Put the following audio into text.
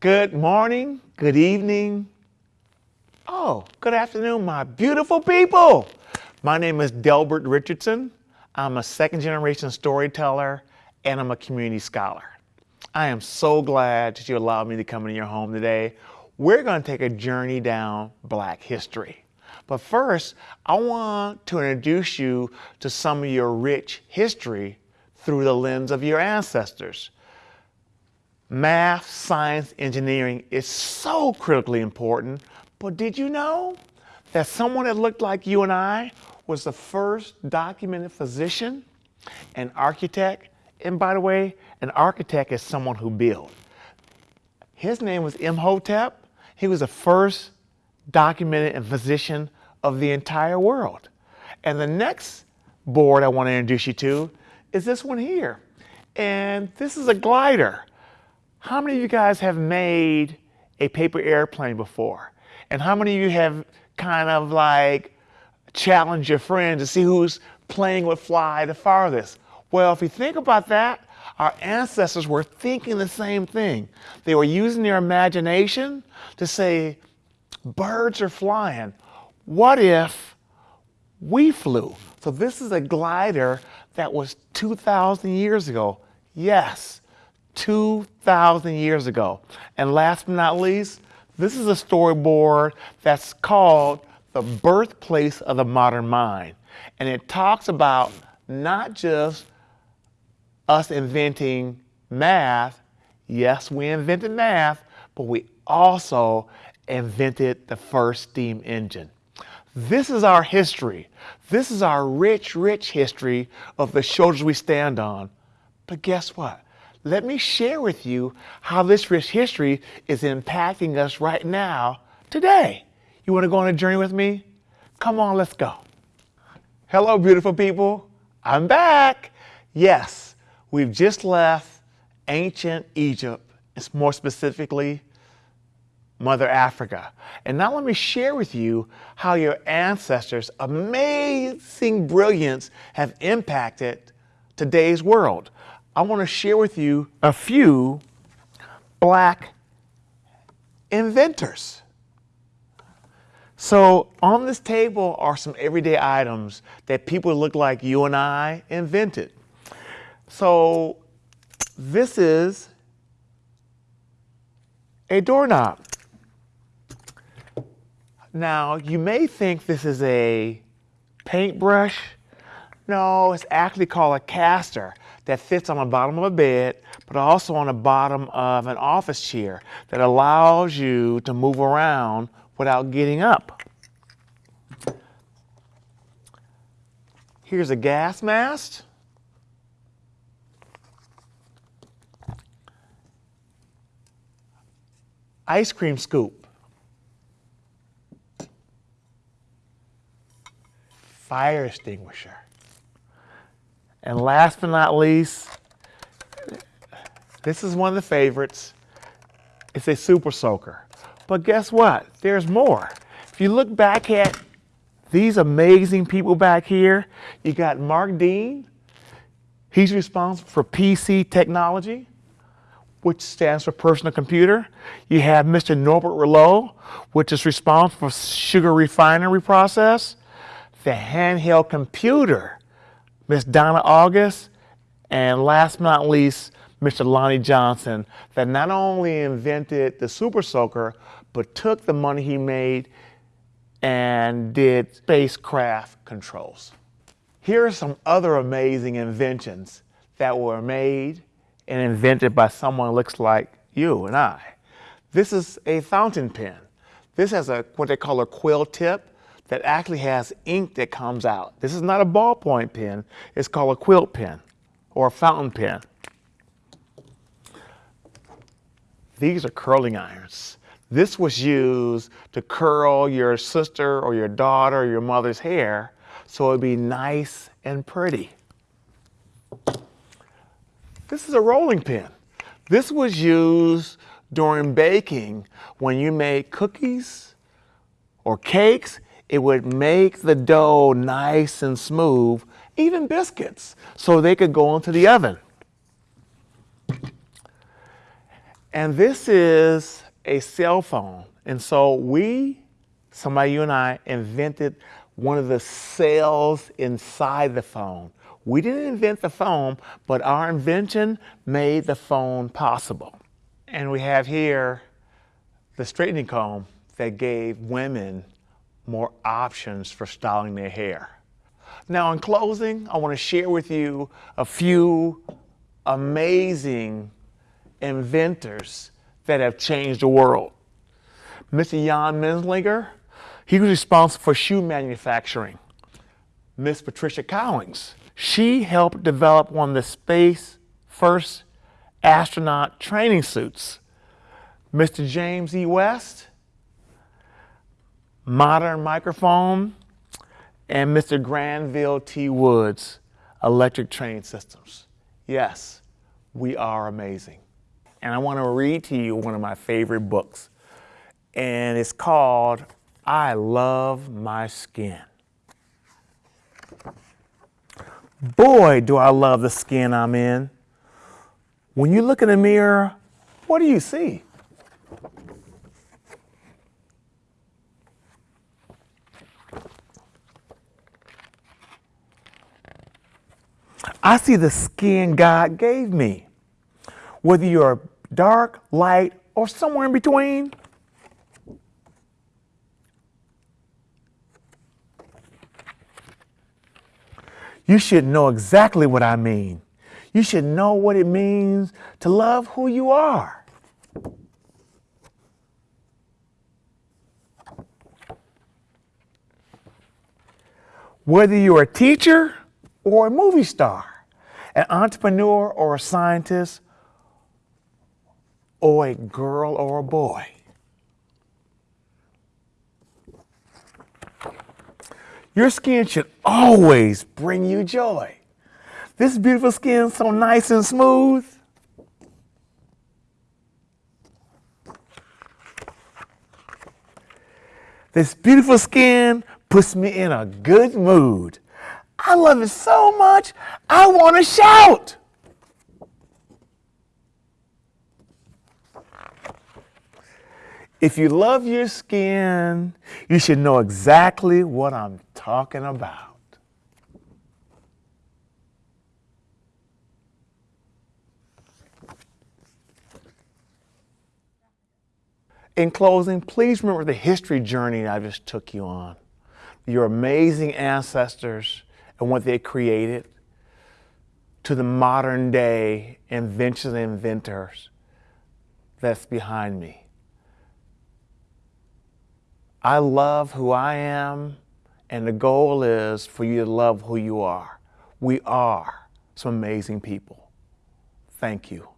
Good morning, good evening. Oh, good afternoon, my beautiful people. My name is Delbert Richardson. I'm a second generation storyteller and I'm a community scholar. I am so glad that you allowed me to come into your home today. We're going to take a journey down Black history. But first, I want to introduce you to some of your rich history through the lens of your ancestors. Math, science, engineering is so critically important, but did you know that someone that looked like you and I was the first documented physician, an architect, and by the way, an architect is someone who builds. His name was Imhotep. He was the first documented physician of the entire world. And the next board I want to introduce you to is this one here. And this is a glider. How many of you guys have made a paper airplane before? And how many of you have kind of like challenged your friends to see who's playing with fly the farthest? Well, if you think about that, our ancestors were thinking the same thing. They were using their imagination to say, birds are flying. What if we flew? So this is a glider that was 2,000 years ago. Yes, 2,000 years ago. And last but not least, this is a storyboard that's called The Birthplace of the Modern Mind. And it talks about not just us inventing math. Yes, we invented math, but we also invented the first steam engine. This is our history. This is our rich, rich history of the shoulders we stand on. But guess what? Let me share with you how this rich history is impacting us right now, today. You want to go on a journey with me? Come on, let's go. Hello, beautiful people. I'm back. Yes, we've just left ancient Egypt, it's more specifically Mother Africa. And now let me share with you how your ancestors' amazing brilliance have impacted today's world. I want to share with you a few black inventors. So on this table are some everyday items that people look like you and I invented. So this is a doorknob. Now, you may think this is a paintbrush. No, it's actually called a caster that fits on the bottom of a bed, but also on the bottom of an office chair that allows you to move around without getting up. Here's a gas mask. Ice cream scoop. fire extinguisher. And last but not least, this is one of the favorites. It's a super soaker. But guess what? There's more. If you look back at these amazing people back here, you got Mark Dean. He's responsible for PC technology, which stands for personal computer. You have Mr. Norbert Rillieux, which is responsible for sugar refinery process the handheld computer, Miss Donna Auguste, and last but not least, Mr. Lonnie Johnson, that not only invented the Super Soaker, but took the money he made and did spacecraft controls. Here are some other amazing inventions that were made and invented by someone who looks like you and I. This is a fountain pen. This has a what they call a quill tip that actually has ink that comes out. This is not a ballpoint pen. It's called a quilt pen or a fountain pen. These are curling irons. This was used to curl your sister or your daughter or your mother's hair so it'd be nice and pretty. This is a rolling pin. This was used during baking when you made cookies or cakes it would make the dough nice and smooth, even biscuits, so they could go into the oven. And this is a cell phone. And so we, somebody, you and I, invented one of the cells inside the phone. We didn't invent the phone, but our invention made the phone possible. And we have here the straightening comb that gave women more options for styling their hair. Now, in closing, I want to share with you a few amazing inventors that have changed the world. Mr. Jan Matzeliger, he was responsible for shoe manufacturing. Miss Patricia Cowings, she helped develop one of the space first astronaut training suits. Mr. James E. West, modern microphone, and Mr. Granville T. Woods, electric train systems. Yes, we are amazing. And I want to read to you one of my favorite books, and it's called I Love My Skin. Boy, do I love the skin I'm in. When you look in the mirror, what do you see? I see the skin God gave me. Whether you're dark, light, or somewhere in between. You should know exactly what I mean. You should know what it means to love who you are. Whether you're a teacher or a movie star, an entrepreneur or a scientist, or a girl or a boy. Your skin should always bring you joy. This beautiful skin so nice and smooth. This beautiful skin puts me in a good mood. I love it so much, I want to shout. If you love your skin, you should know exactly what I'm talking about. In closing, please remember the history journey I just took you on. Your amazing ancestors and what they created to the modern day inventions and inventors that's behind me. I love who I am, and the goal is for you to love who you are. We are some amazing people. Thank you.